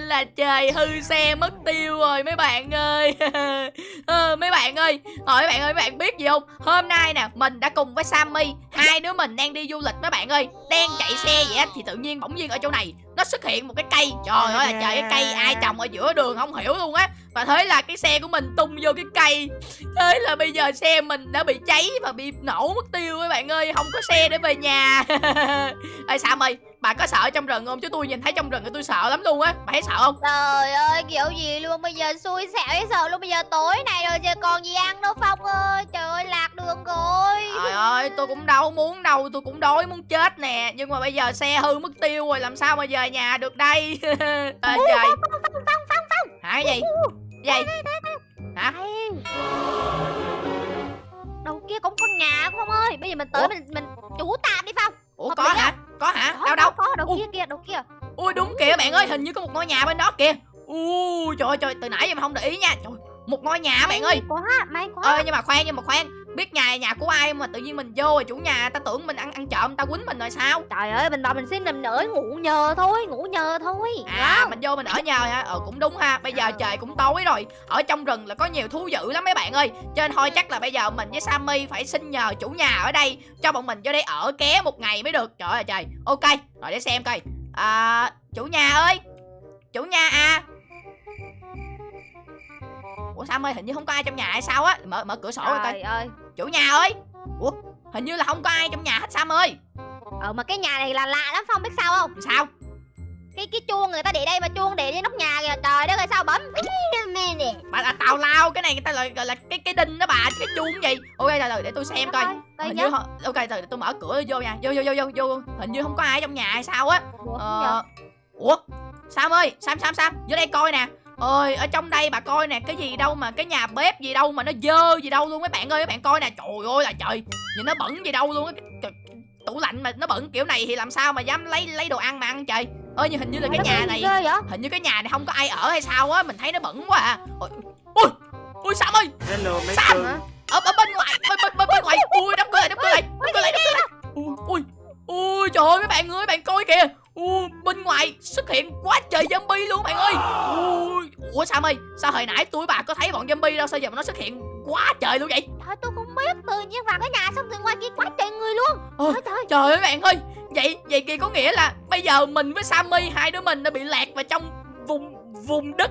Là trời hư xe mất tiêu rồi mấy bạn ơi. Ờ, Mấy bạn ơi Hỏi mấy bạn ơi mấy bạn biết gì không? Hôm nay nè mình đã cùng với Sammy Hai đứa mình đang đi du lịch mấy bạn ơi. Đang chạy xe vậy á Thì tự nhiên bỗng nhiên ở chỗ này Nó xuất hiện một cái cây. Trời ơi là trời cái cây ai trồng ở giữa đường không hiểu luôn á. Và thế là cái xe của mình tung vô cái cây. Thế là bây giờ xe mình đã bị cháy Và bị nổ mất tiêu mấy bạn ơi Không có xe để về nhà. Ê Sammy bà có sợ trong rừng không? Chứ tôi nhìn thấy trong rừng thì tôi sợ lắm luôn á. Bà thấy sợ không? Trời ơi kiểu gì luôn. Bây giờ xui xẻo dễ sợ luôn. Bây giờ tối này rồi giờ còn gì ăn đâu Phong ơi. Trời ơi lạc đường rồi. Trời ơi tôi cũng đâu muốn đâu. Tôi cũng đói muốn chết nè. Nhưng mà bây giờ xe hư mất tiêu rồi. Làm sao mà về nhà được đây? À, Trời. Phong Phong Phong Phong Phong Hả gì? Gì? Hả? Đây. Đầu kia cũng có nhà Phong ơi. Bây giờ mình tới Ủa? mình mình chủ tạm đi Phong. Ủa Hợp có hả có hả? Có, đâu đâu? có đầu Ủa. kia kìa đầu kia. Ui đúng kìa bạn ơi hình như có một ngôi nhà bên đó kìa. Ui trời ơi, trời từ nãy giờ mà không để ý nha. Trời một ngôi nhà bạn ơi. May quá may quá. Ơi nhưng mà khoan nhưng mà khoan biết nhà nhà của ai mà tự nhiên mình vô rồi chủ nhà ta tưởng mình ăn ăn trộm ta quýnh mình rồi sao? Trời ơi bình thường mình xin nằm nở ngủ nhờ thôi Ngủ nhờ thôi. À Wow. mình vô mình ở nhờ hả? Ờ cũng đúng ha. Bây giờ trời cũng tối rồi. Ở trong rừng là có nhiều thú dữ lắm mấy bạn ơi. Cho nên thôi chắc là bây giờ mình với sammy phải xin nhờ chủ nhà ở đây cho bọn mình vô đây ở ké một ngày mới được. Trời ơi trời. Ok rồi để xem coi. À, chủ nhà ơi. Chủ nhà à. Ủa sammy hình như không có ai trong nhà hay sao á? Mở mở cửa sổ ra coi. Trời ơi chủ nhà ơi. Ủa hình như là không có ai trong nhà hết sam ơi. Ờ mà cái nhà này là lạ lắm Phong biết sao không? Sao? Cái cái chuông người ta để đây mà chuông để trên nóc nhà kìa Trời đất ơi sao bấm? Bà là tào lao cái này người ta gọi, gọi là cái cái đinh đó bà cái chuông gì? Ok rồi rồi để tôi xem coi. Hình như ho- ok rồi để tôi mở cửa vô nha. Vô vô vô vô vô. Hình như không có ai trong nhà hay sao á. Ủa, ờ ủa sam ơi sam sam sam vô đây coi nè ơi ở trong đây bà coi nè cái gì đâu mà cái nhà bếp gì đâu mà nó dơ gì đâu luôn mấy bạn ơi mấy bạn coi nè. Trời ơi là trời nhìn nó bẩn gì đâu luôn á. Tủ lạnh mà nó bẩn kiểu này thì làm sao mà dám lấy lấy đồ ăn mà ăn trời. Ơi nhưng hình như là cái nhà này hình như cái nhà này không có ai ở hay sao á mình thấy nó bẩn quá à. Ôi ôi, ôi sam ơi! Hello mấy Sam! ở, ở bên ngoài bên bên bên, bên ngoài. Ui đóng cửa lại đóng cửa lại đóng cửa lại đóng cửa lại. ui ui ui trời ơi mấy bạn ơi bạn coi kìa ui bên ngoài xuất hiện quá trời zombie luôn bạn ơi. Ui ủa sam ơi sao hồi nãy tôi bà có thấy bọn zombie đâu sao giờ mà nó xuất hiện quá trời luôn vậy? Trời tôi không biết tự nhiên vào cái nhà xong từ ngoài kia quá trời người luôn. Ôi, Trời. trời trời ơi bạn ơi. Vậy vậy thì có nghĩa là bây giờ mình với sammy hai đứa mình đã bị lạc vào trong vùng vùng đất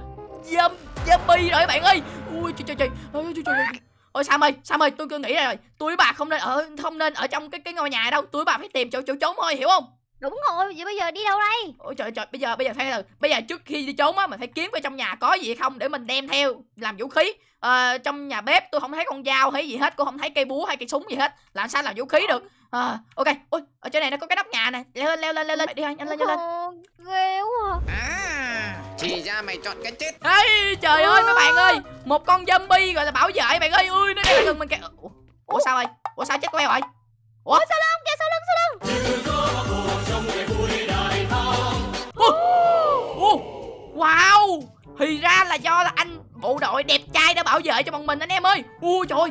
zom- zombie rồi bạn ơi. Ui trời trời trời. Ôi trời trời trời. ôi sam ơi sam ơi tôi cứ nghĩ rồi. Tôi với bà không nên ở không nên ở trong cái cái ngôi nhà đâu. Tôi với bà phải tìm chỗ chỗ trốn thôi hiểu không Đúng rồi vậy bây giờ đi đâu đây? Ôi trời trời bây giờ bây giờ phải từ bây giờ trước khi đi trốn á mình phải kiếm coi trong nhà có gì không để mình đem theo làm vũ khí. Ờ, trong nhà bếp tôi không thấy con dao hay gì hết cũng không thấy cây búa hay cây súng gì hết làm sao làm vũ khí được? Ờ, ok ôi ở trên này nó có cái nóc nhà này. Leo lên leo lên leo lên. Đi nhanh lên nhanh lên Ồ, Ghê quá À. Thì ra mày chọn cái chết. Ê, trời ơi mấy bạn ơi Một con zombie gọi là bảo vệ bạn ơi. Ui nó đang gần mình kìa. Ủa, sao ơi Ủa sao chết queo rồi Ủa? Sau lưng kìa sau lưng sau lưng bộ đội đẹp trai đã bảo vệ cho bọn mình anh em ơi. Ui trời ơi.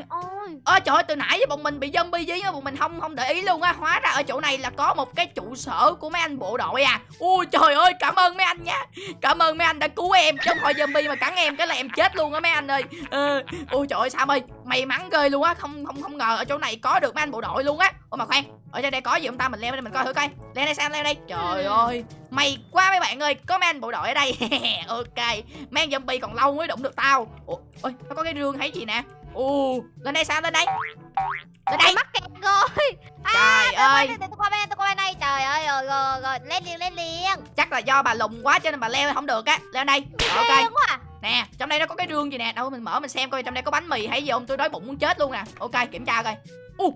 Ôi Ơ trời ơi từ nãy giờ bọn mình bị zombie dí mà bọn mình không không để ý luôn á. Hóa ra ở chỗ này là có một cái trụ sở của mấy anh bộ đội à. Ui trời ơi cảm ơn mấy anh nha. Cảm ơn mấy anh đã cứu em không thôi zombie mà cắn em cái là em chết luôn á mấy anh ơi. Ờ, Ui trời ơi Sam ơi May mắn ghê luôn á. Không không không ngờ ở chỗ này có được mấy anh bộ đội luôn á. Ủa mà khoan Ở trên đây có gì không ta? Mình leo lên mình coi thử coi. Leo đây Sam leo đây. Trời ơi May quá mấy bạn ơi. Có mấy anh bộ đội ở đây. Ok Mấy anh zombie còn lâu mới đụng được tao. Ôi nó có cái rương hay gì nè Ồ, lên đây sao lên đây? Lên đây. mắc kẹt rồi Trời Tôi qua ơi, tôi qua bên đây tôi qua bên đây Trời ơi rồi rồi rồi lên liền lên liền chắc là do bà lùn quá cho nên bà leo không được á. Leo đây. Ok. quá à. Nè, trong đây nó có cái rương gì nè. Đâu mình mở mình xem coi trong đây có bánh mì hay gì không? Tôi đói bụng muốn chết luôn nè. Ok, kiểm tra coi. Ồ,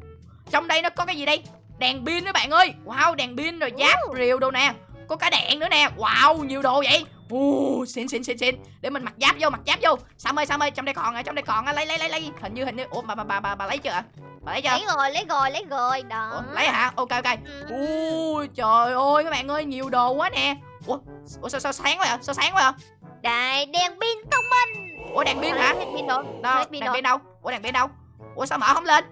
trong đây nó có cái gì đây? Đèn pin đó bạn ơi. Wow, đèn pin rồi giáp rìu đồ nè. Có cả đèn nữa nè. Wow, nhiều đồ vậy. Ồ, xịn xịn xịn xịn. Để mình mặc giáp vô, mặc giáp vô. Sam ơi, Sam ơi, trong đây còn ở trong đây còn á, lấy lấy lấy lấy. Hình như hình như. Ủa bà bà bà bà, bà lấy chưa? Bà lấy chưa? Lấy rồi lấy rồi lấy rồi. Đó. Ủa, lấy hả? Ok ok. Ừ. Ui trời ơi các bạn ơi nhiều đồ quá nè. Ủa, Ủa sao, sao sáng quá vậy? Sao sáng quá vậy? Đây đèn pin thông minh. Ủa đèn pin hả? Pin đâu? Đèn pin đâu? Ủa đèn pin đâu? Ủa sao mở không lên?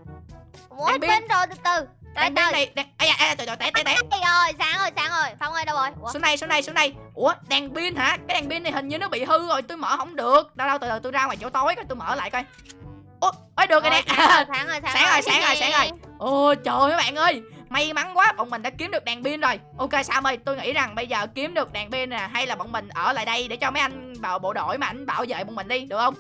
Ủa, pin rồi từ từ đèn pin này đèn ai da trời trời té té té. Đây rồi sáng rồi sáng rồi. Phong ơi đâu rồi? Ủa? xuống đây xuống đây xuống đây. Ủa đèn pin hả? Cái đèn pin này hình như nó bị hư rồi tôi mở không được. Đâu đâu từ từ tôi ra ngoài chỗ tối coi tôi mở lại coi. Ủa ơi được rồi nè. sáng rồi sáng rồi Sáng rồi, sáng rồi, sáng rồi. Ồ trời ơi các bạn ơi. May mắn quá bọn mình đã kiếm được đèn pin rồi. Ok Sam ơi tôi nghĩ rằng bây giờ kiếm được đèn pin nè Hay là bọn mình ở lại đây để cho mấy anh vào bộ đội mà anh bảo vệ bọn mình đi được không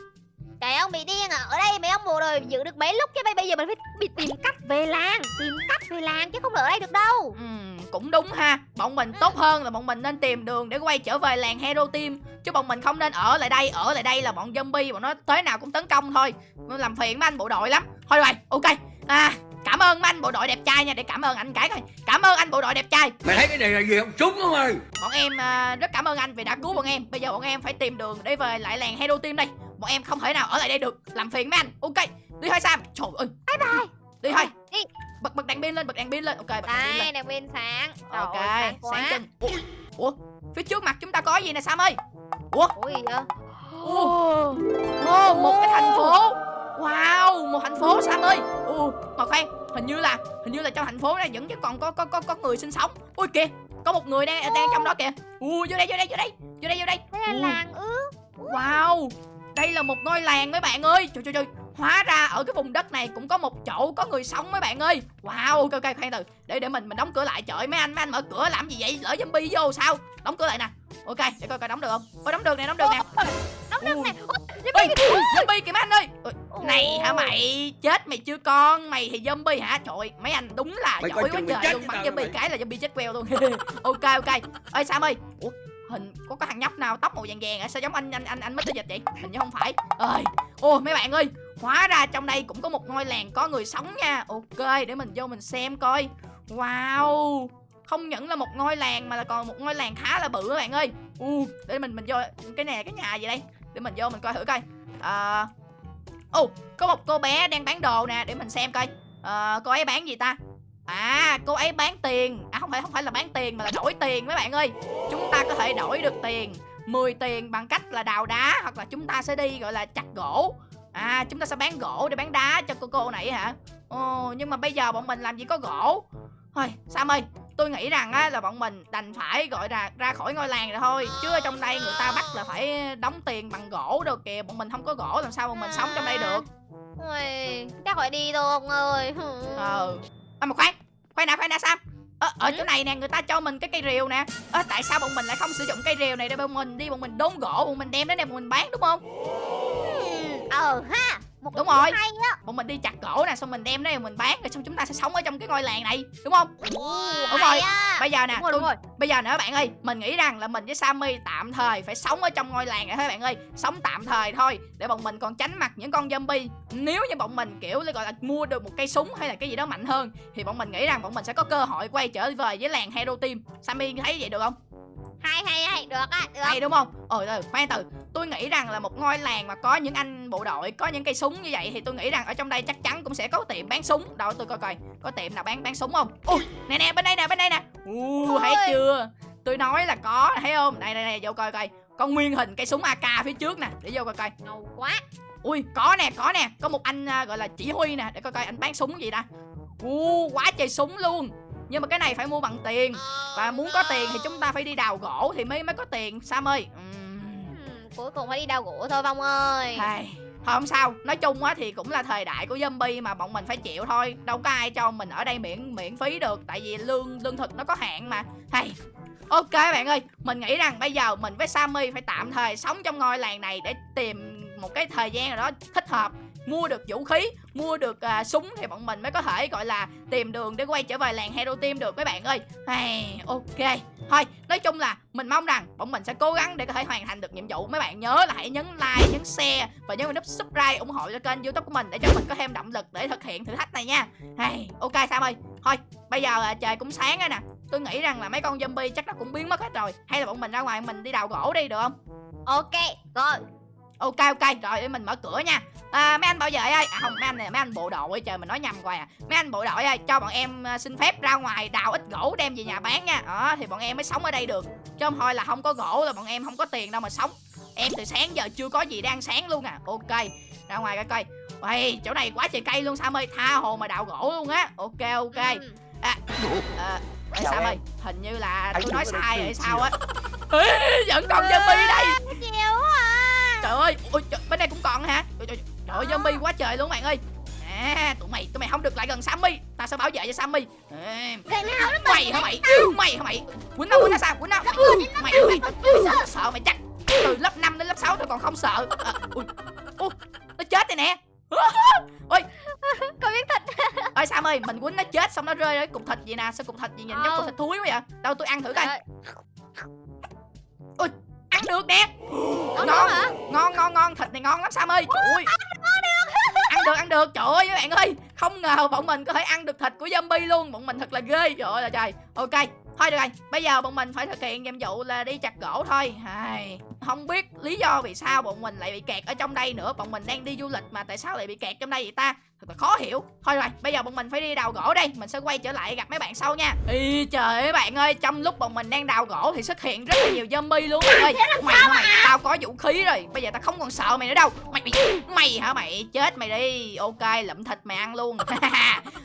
Trời ông bị điên à? Ở đây mấy ông bộ đội giữ được mấy lúc chứ? Bây bây giờ mình phải bị tìm cách về làng Tìm cách về làng chứ không được ở đây được đâu. Ừm, Cũng đúng ha. Bọn mình tốt hơn là bọn mình nên tìm đường để quay trở về làng Hero Team. Chứ bọn mình không nên ở lại đây Ở lại đây là bọn zombie bọn nó tới nào cũng tấn công thôi. Làm phiền mấy anh bộ đội lắm. Thôi rồi ok. À, Cảm ơn mấy anh bộ đội đẹp trai nha. Để cảm ơn anh cái coi. Cảm ơn anh bộ đội đẹp trai. Mày thấy cái này là gì không? Súng không ơi? Bọn em à, rất cảm ơn anh vì đã cứu bọn em. Bây giờ bọn em phải tìm đường để về lại làng Hero Team đây Bọn em không thể nào ở lại đây được. Làm phiền mấy anh. Ok Đi thôi Sam. Trời ơi. Bye bye. Đi thôi. Đi. Bật bật đèn pin lên Bật đèn pin lên. Ok bật đèn pin lên. đèn pin sáng. Trời Ok ơi, sáng quá. sáng chân. Ủa, Ủa Phía trước mặt chúng ta có gì nè Sam ơi? Ủa? Ủa gì vậy? Ủa? Một cái thành phố. Wow, một thành phố Sam ơi. Ồ, mà khoan, hình như là hình như là trong thành phố này vẫn còn có có có có người sinh sống. Ui kìa, có một người đang đang trong đó kìa. Ui vô đây vô đây vô đây. Vô đây vô đây. Đây là làng ư Wow, đây là một ngôi làng mấy bạn ơi. Trời trời trời. Hóa ra ở cái vùng đất này cũng có một chỗ có người sống mấy bạn ơi. Wow, ok ok khoan từ. Để để mình mình đóng cửa lại. Trời ơi, mấy anh mấy anh mở cửa làm gì vậy? Lỡ zombie vô sao? Đóng cửa lại nè. Ok, để coi coi đóng được không. Ôi đóng được nè, đóng được nè. Đóng Ui. này Ôi, zombie kìa mấy anh ơi Này hả mày Chết mày chưa con Mày thì zombie hả Trời ơi, mấy anh đúng là Mày giỏi quá trời luôn Bắn zombie cái là zombie chết queo luôn Ok ok Ơi Sam ơi Ủa hình có cái thằng nhóc nào tóc màu vàng vàng à? sao giống anh anh anh anh Mr Dịch vậy? Hình như không phải. Ơi ô mấy bạn ơi hóa ra trong đây cũng có một ngôi làng có người sống nha. Ok để mình vô mình xem coi. Wow không những là một ngôi làng mà là còn một ngôi làng khá là bự các bạn ơi. U để mình mình vô cái này cái nhà gì đây? Để mình vô mình coi thử coi. À ô có một cô bé đang bán đồ nè để mình xem coi. Ờ, cô ấy bán gì ta? À cô ấy bán tiền. À không phải không phải là bán tiền mà là đổi tiền mấy bạn ơi. Chúng ta có thể đổi được tiền. 10 tiền bằng cách là đào đá hoặc là chúng ta sẽ đi gọi là chặt gỗ. À chúng ta sẽ bán gỗ để bán đá cho cô cô này hả? Ồ nhưng mà bây giờ bọn mình làm gì có gỗ? Thôi sam ơi? Tôi nghĩ rằng á là bọn mình đành phải gọi là ra khỏi ngôi làng rồi thôi. Chứ ở trong đây người ta bắt là phải đóng tiền bằng gỗ đâu kìa. Bọn mình không có gỗ làm sao bọn mình sống trong đây được? Ui, chắc phải đi thôi ông ơi? Ờ à, mà khoan khoan đã khoan đã sam. Ờ, ở chỗ này nè người ta cho mình cái cây rìu nè. Ờ, tại sao bọn mình lại không sử dụng cây rìu này để bọn mình đi bọn mình đốn gỗ bọn mình đem đến đây bọn mình bán đúng không? Ờ ha một Đúng rồi. hay á bọn mình đi chặt gỗ nè xong mình đem đây mình bán rồi xong chúng ta sẽ sống ở trong cái ngôi làng này đúng không Đúng rồi. á. bây giờ nè Đúng rồi, tôi đúng rồi. bây giờ nữa bạn ơi mình nghĩ rằng là mình với Sammy tạm thời phải sống ở trong ngôi làng này thôi bạn ơi sống tạm thời thôi để bọn mình còn tránh mặt những con zombie nếu như bọn mình kiểu gọi là mua được một cây súng hay là cái gì đó mạnh hơn thì bọn mình nghĩ rằng bọn mình sẽ có cơ hội quay trở về với làng Hero Team Sammy thấy vậy được không Hay hay hay, được á, được. Hay đúng không? Ôi từ khoan từ. Tôi nghĩ rằng là một ngôi làng mà có những anh bộ đội có những cây súng như vậy thì tôi nghĩ rằng ở trong đây chắc chắn cũng sẽ có tiệm bán súng. Đâu tôi coi coi có tiệm nào bán bán súng không? Ui nè nè bên đây nè bên đây nè. U thấy chưa? Tôi nói là có thấy không? Đây đây đây vô coi coi. Có nguyên hình cây súng AK phía trước nè để vô coi coi. Ngầu quá. Ui có nè có nè. Có một anh à, gọi là chỉ huy nè để coi coi anh bán súng gì ta. U quá trời súng luôn nhưng mà cái này phải mua bằng tiền. Và muốn có tiền thì chúng ta phải đi đào gỗ thì mới mới có tiền sam ơi. Ừm, Cuối cùng phải đi đào gỗ thôi Phong ơi. Thôi không sao, nói chung á thì cũng là thời đại của zombie mà bọn mình phải chịu thôi. Đâu có ai cho mình ở đây miễn miễn phí được. Tại vì lương lương thực nó có hạn mà. Hay. Ok bạn ơi, mình nghĩ rằng bây giờ mình với Sammy phải tạm thời sống trong ngôi làng này để tìm một cái thời gian nào đó thích hợp Mua được vũ khí, mua được à, súng thì bọn mình mới có thể gọi là tìm đường để quay trở về làng Hero Team được mấy bạn ơi. Hey, ok. Thôi, nói chung là mình mong rằng bọn mình sẽ cố gắng để có thể hoàn thành được nhiệm vụ. Mấy bạn nhớ là hãy nhấn like, nhấn share và nhớ nút subscribe ủng hộ cho kênh youtube của mình Để cho mình có thêm động lực để thực hiện thử thách này nha. Hey, ok Sam ơi. Thôi, bây giờ à, trời cũng sáng rồi nè. Tôi nghĩ rằng là mấy con zombie chắc nó cũng biến mất hết rồi. Hay là bọn mình ra ngoài mình đi đào gỗ đi được không? Ok, rồi. Ok ok rồi để mình mở cửa nha. À, Mấy anh bảo vệ ơi. À không mấy anh này mấy anh bộ đội trời mình nói nhầm rồi à. Mấy anh bộ đội ơi cho bọn em à, xin phép ra ngoài đào ít gỗ đem về nhà bán nha. Đó thì bọn em mới sống ở đây được. Chứ không thôi là không có gỗ là bọn em không có tiền đâu mà sống. Em từ sáng giờ chưa có gì ăn sáng luôn à. Ok ra ngoài coi coi. Uầy, chỗ này quá trời cây luôn Sam ơi. Tha hồ mà đào gỗ luôn á. Ok ok. Ừm, à, à, Chào Sam ơi hình như là Anh tôi nói sai rồi sao á. Vẫn còn zombie đây. À trời ơi ôi, trời, bên đây cũng còn hả? Trời, trời, trời ơi zombie quá trời luôn bạn ơi. À tụi mày tụi mày không được lại gần Sammy. Ta sẽ bảo vệ cho Sammy. À, mày hả mày? Mày hả mày? Quýnh nó quýnh nó sao? Quýnh nó. Mày mày? Sợ, mày chắc từ lớp 5 đến lớp 6 tôi còn không sợ. À, ui, ui, nó chết rồi nè. Ôi. Con biết thịt ơi Sam ơi mình quýnh nó chết xong nó rơi ở cục thịt gì nè. Sao cục thịt gì nhìn giống cục thịt thúi quá vậy? Đâu tôi ăn thử coi. Trời, ăn được nè. Ngon hả? Ngon ngon ngon. Thịt này ngon lắm Sam ơi. Trời ơi. Ăn được ăn được. Trời ơi các bạn ơi. Không ngờ bọn mình có thể ăn được thịt của zombie luôn. Bọn mình thật là ghê. Trời ơi là trời. Ok thôi được rồi bây giờ bọn mình phải thực hiện nhiệm vụ là đi chặt gỗ thôi. Ai, không biết lý do vì sao bọn mình lại bị kẹt ở trong đây nữa. Bọn mình đang đi du lịch mà tại sao lại bị kẹt trong đây vậy ta? Thật là khó hiểu. Thôi rồi bây giờ bọn mình phải đi đào gỗ đây mình sẽ quay trở lại gặp mấy bạn sau nha. Ý, trời ơi bạn ơi trong lúc bọn mình đang đào gỗ thì xuất hiện rất là nhiều zombie luôn. Bạn ơi mày mày tao có vũ khí rồi. Bây giờ tao không còn sợ mày nữa đâu. Mày mày, mày hả mày? Chết mày đi. Ok lụm thịt mày ăn luôn.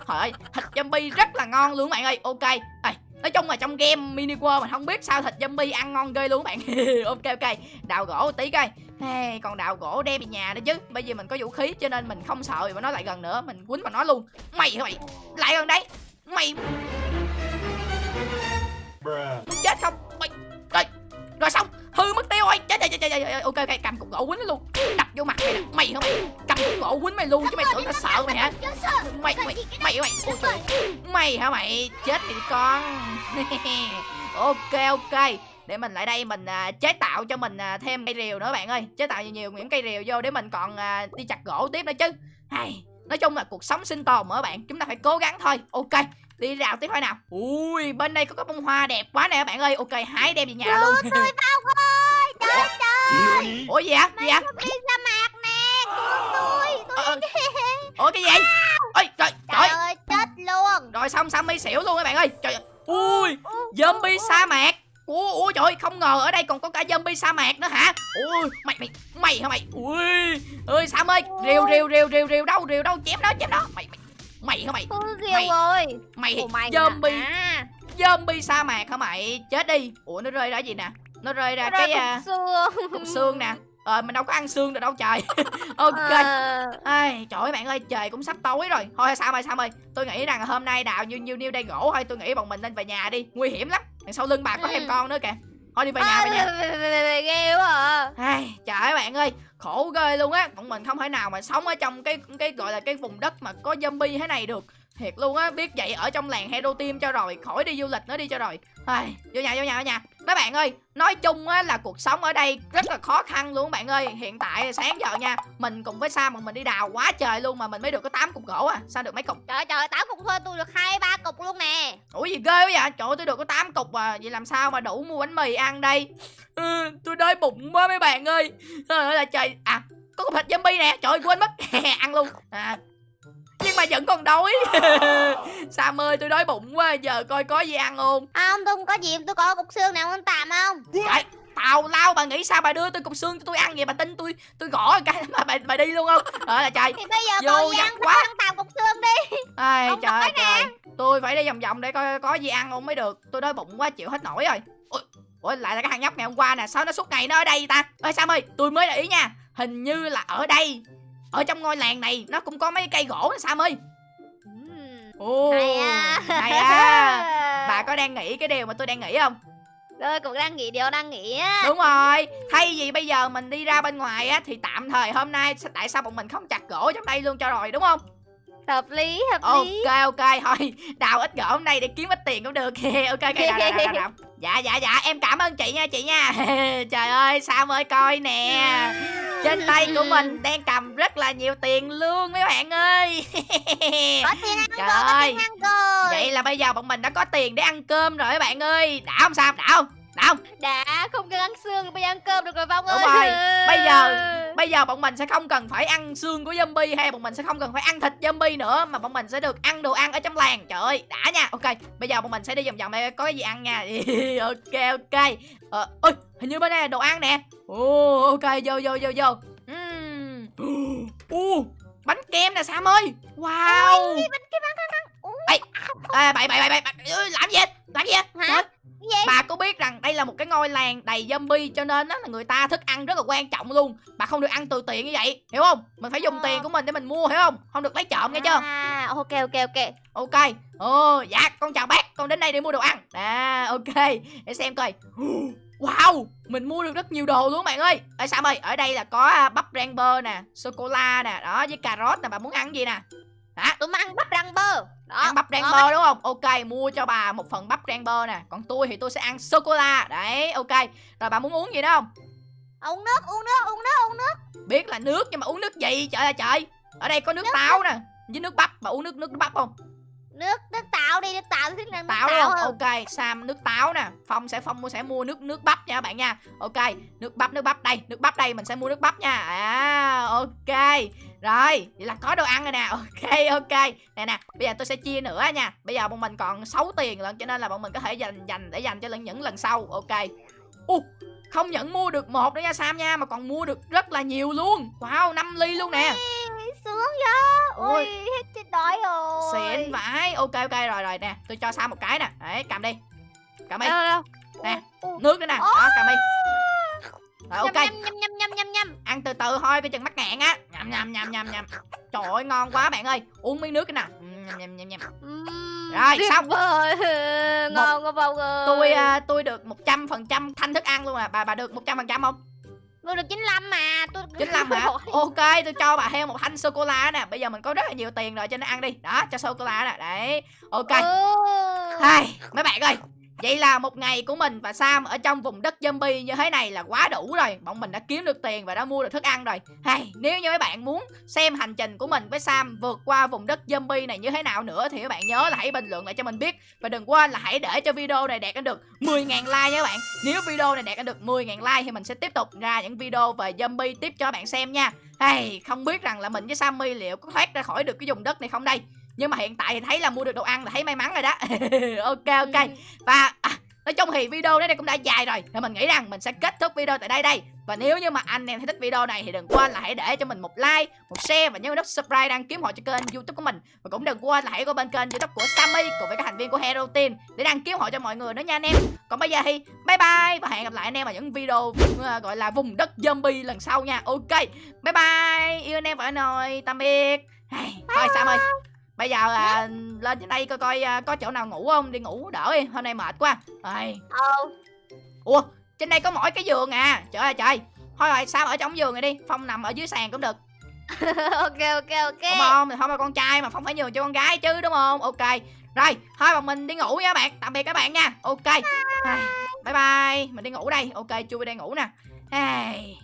Trời ơi thịt zombie rất là ngon luôn bạn ơi. Ok. Ê, nói chung là trong game mini world mình không biết sao thịt zombie ăn ngon ghê luôn các bạn. Ok ok. Đào gỗ tí coi. Hey, còn đào gỗ đem về nhà nữa chứ. Bây giờ mình có vũ khí cho nên mình không sợ mà nó lại gần nữa. Mình quýnh vào nó luôn. Mày mày. Lại gần đấy mày. Muốn chết không? Mày. Rồi rồi xong. Hư mất tiêu rồi. Chết chết chết chết, ok ok. Cầm cục gỗ quýnh nó luôn. Đập vô mặt mày nè. Mày không mày cầm cục gỗ quýnh mày luôn chứ mày tưởng tao sợ mày hả? Mày mày mày hả mày. Ôi trời. Mày hả mày? Chết thì con. Ok ok. Để mình lại đây mình à, chế tạo cho mình à, thêm cây rìu nữa bạn ơi. Chế tạo nhiều nhiều những cây rìu vô để mình còn à, đi chặt gỗ tiếp nữa chứ. Hay. Nói chung là cuộc sống sinh tồn mà các bạn. Chúng ta phải cố gắng thôi. Ok. Đi rào tiếp thôi nào. Ui bên đây có cái bông hoa đẹp quá nè các bạn ơi. Ok hái đem về nhà luôn. Tôi bao ơi. Trời trời ủa gì hả gì hả Đi sa mạc nè. Cứu tôi Ờ, ờ. Tôi. Ủa cái gì? Ôi trời Trời trời ơi chết xong Sammy xỉu luôn các bạn ơi. Trời ui zombie sa mạc. Ủa, ủa trời ơi, không ngờ ở đây còn có cả zombie sa mạc nữa hả? Ui mày mày mày hả mày? Ui ơi Sam ơi rìu rìu rìu rìu rìu đâu rìu đâu chém nó chém nó. Mày mày mày hả mày? Mày- rồi. mày Ủa mày zombie à, zombie sa mạc hả mày? Chết đi. Ủa nó rơi ra gì nè? Nó rơi ra nó cái à, cục xương. cục xương nè ờ mình đâu có ăn xương được đâu trời ok Ờ, Ai, trời ơi bạn ơi, trời cũng sắp tối rồi. Thôi sao ơi, sao ơi. Tôi nghĩ rằng hôm nay đào nhiêu nhiêu nhiêu đây gỗ thôi, tôi nghĩ bọn mình nên về nhà đi. Nguy hiểm lắm. Đằng sau lưng bà có Ừ. thêm con nữa kìa. Thôi đi về nhà, về nhà. à, ghê quá à. Ai, trời ơi bạn ơi, khổ ghê luôn á. Bọn mình không thể nào mà sống ở trong cái cái gọi là cái vùng đất mà có zombie thế này được. Thiệt luôn á, biết vậy ở trong làng Hero Team cho rồi, khỏi đi du lịch nữa đi cho rồi. Ai, vô nhà vô nhà vô nhà. Các bạn ơi, nói chung á là cuộc sống ở đây rất là khó khăn luôn bạn ơi. Hiện tại sáng giờ nha, mình cùng với Sam bọn mình đi đào quá trời luôn mà mình mới được có 8 cục gỗ à. Sao được mấy cục? Trời trời tám cục thôi tôi được hai ba cục luôn nè Ủa gì ghê quá vậy? Trời ơi, tôi được có 8 cục à. Vậy làm sao mà đủ mua bánh mì ăn đây? Ừ, tôi đói bụng quá mấy bạn ơi. Trời ơi là trời. À, có cục thịt zombie nè. Trời ơi, quên mất. ăn luôn. À, mà vẫn còn đói. Sam ơi tôi đói bụng quá Giờ coi có gì ăn không? Không tôi không có gì tôi có cục xương nào ăn tạm không? Trời, Tào lao bà nghĩ sao? Bà đưa tôi cục xương cho tôi ăn vậy? Bà tin tôi tôi gõ cái mà bà, bà đi luôn không? Trời là trời. Thì bây giờ Vô ăn quá. ăn tạm cục xương đi. Ai, trời nè. trời. Tôi phải đi vòng vòng để coi có gì ăn không mới được. Tôi đói bụng quá chịu hết nổi rồi. Ủa, Ủa lại là cái thằng nhóc ngày hôm qua nè. Sao nó suốt ngày nó ở đây ta? Ơi Sam ơi tôi mới để ý nha. Hình như là ở đây Ở trong ngôi làng này nó cũng có mấy cây gỗ nè Sam ơi. Hay à. hay à. Bà có đang nghĩ cái điều mà tôi đang nghĩ không? Tôi cũng đang nghĩ điều đang nghĩ á. Đúng rồi. Thay vì bây giờ mình đi ra bên ngoài á Thì tạm thời hôm nay Tại sao bọn mình không chặt gỗ trong đây luôn cho rồi đúng không? Hợp lý hợp lý. Ok ok. Thôi Đào ít gỗ hôm nay để kiếm ít tiền cũng được. Ok ok đào, đào, đào, đào. Dạ dạ dạ. Em cảm ơn chị nha chị nha. Trời ơi Sam ơi coi nè Trên tay của mình đang cầm rất là nhiều tiền luôn mấy bạn ơi Có tiền ăn Trời rồi có ơi. tiền ăn rồi Vậy là bây giờ bọn mình đã có tiền để ăn cơm rồi mấy bạn ơi Đã không Sam đã không Đã không Đã không cần ăn xương bây giờ ăn cơm được rồi Phong Đúng ơi rồi, bây giờ- Bây giờ bọn mình sẽ không cần phải ăn xương của zombie hay bọn mình sẽ không cần phải ăn thịt zombie nữa mà bọn mình sẽ được ăn đồ ăn ở trong làng. Trời ơi, đã nha. Ok, bây giờ bọn mình sẽ đi vòng vòng đây có cái gì ăn nha. ok ok. Ờ ơi, hình như bên đây là đồ ăn nè. Ồ ok, vô vô vô vô. Ừm. Ồ, bánh kem nè Sam ơi. Wow. Ê à, bậy bậy bậy bậy làm gì làm gì Hả? Gì? Bà có biết rằng đây là một cái ngôi làng đầy zombie cho nên á là người ta thức ăn rất là quan trọng luôn. Bà không được ăn từ tiền như vậy hiểu không? Mình phải dùng Ờ. tiền của mình để mình mua hiểu không? Không được lấy trộm nghe chưa? À ok ok ok. Ok. Ồ dạ con chào bác. Con đến đây để mua đồ ăn. À ok. Để xem coi wow mình mua được rất nhiều đồ luôn bạn ơi. Ở sam ơi ở đây là có à, bắp rang bơ nè sô cô la nè đó với cà rốt nè bà muốn ăn gì nè? Tụi mình ăn bắp rang bơ. Đó ăn bắp rang bơ đúng không? Ok mua cho bà một phần bắp rang bơ nè. Còn tôi thì tôi sẽ ăn sô cô la đấy ok. Rồi bà muốn uống gì nữa không? Uống nước uống nước uống nước uống nước. Biết là nước nhưng mà uống nước gì trời ơi trời. Ở đây có nước táo nè với nước bắp. Bà uống nước nước bắp không? Nước nước táo đi nước táo thích nước táo táo, hơn. Ok sam nước táo nè. Phong sẽ phong sẽ mua nước nước bắp nha các bạn nha. Ok nước bắp nước bắp. Đây nước bắp đây mình sẽ mua nước bắp nha. À ok. Rồi vậy là có đồ ăn rồi nè. Ok ok. Nè nè bây giờ tôi sẽ chia nữa nha. Bây giờ bọn mình còn 6 tiền lận cho nên là bọn mình có thể dành dành để dành cho lần những lần sau. Ok. U không những mua được một nữa nha sam nha mà còn mua được rất là nhiều luôn. Wow 5 ly luôn nè. Ui, sướng vậy Ôi. ui. hết chết đói rồi xịn vãi. Ok ok rồi rồi nè tôi cho sam một cái nè. Đấy cầm đi. Cầm đi. Nè. Nước nữa nè. Đó cầm đi. Rồi ok. Nhâm nhâm nhâm nhâm nhâm nhâm. Ăn từ từ thôi coi chừng mắc ngạn á. Nhầm nhầm nhầm nhầm nhầm trời ơi ngon quá bạn ơi. Uống miếng nước cái nào. Nhầm nhầm nhầm nhầm Ừm, Rồi, xong. vời. ngon quá Phong ơi tôi à, tôi được một trăm phần trăm thanh thức ăn luôn à. Bà bà được một trăm phần trăm không tôi được 95 mà tôi 95 hả? ok tôi cho bà thêm một thanh sô cô la nè. Bây giờ mình có rất là nhiều tiền rồi cho nên ăn đi. Đó cho sô cô la nè đấy. Ok. Ừ. Hai, mấy bạn ơi Vậy là một ngày của mình và Sam ở trong vùng đất zombie như thế này là quá đủ rồi. Bọn mình đã kiếm được tiền và đã mua được thức ăn rồi. Hay, Nếu như mấy bạn muốn xem hành trình của mình với Sam vượt qua vùng đất zombie này như thế nào nữa Thì các bạn nhớ là hãy bình luận lại cho mình biết. Và đừng quên là hãy để cho video này đạt được 10.000 like nha các bạn. Nếu video này đạt được 10.000 like thì mình sẽ tiếp tục ra những video về zombie tiếp cho các bạn xem nha. Hay, Không biết rằng là mình với Sammy liệu có thoát ra khỏi được cái vùng đất này không đây? Nhưng mà hiện tại thì thấy là mua được đồ ăn là thấy may mắn rồi đó. Ok ok. Ừ. và à, nói chung thì video đến đây cũng đã dài rồi. Thì mình nghĩ rằng mình sẽ kết thúc video tại đây đây. Và nếu như mà anh em thấy thích video này thì đừng quên là hãy để cho mình một like một share và nhớ nút subscribe đăng ký họ cho kênh youtube của mình. Và cũng đừng quên là hãy qua bên kênh youtube của Sammy cùng với các thành viên của Hero Team để đăng ký họ cho mọi người nữa nha anh em. Còn bây giờ thì bye bye và hẹn gặp lại anh em ở những video ờ, gọi là vùng đất zombie lần sau nha. Ok bye bye. Yêu anh em và anh ơi. Tạm biệt. Thôi Sam ơi bây giờ à, lên trên đây coi coi à, có chỗ nào ngủ không? Đi ngủ đỡ đi hôm nay mệt quá. Ai. Ờ. ủa trên đây có mỗi cái giường à? Trời ơi trời. Thôi rồi sao ở trong giường này đi? Phong nằm ở dưới sàn cũng được. Ok ok ok. Đúng không thì không là con trai mà phong phải nhường cho con gái chứ đúng không? Ok. Rồi thôi bọn mình đi ngủ nha bạn. Tạm biệt các bạn nha. Ok. Ai, bye bye. Mình đi ngủ đây. Ok chui đây ngủ nè. Ai.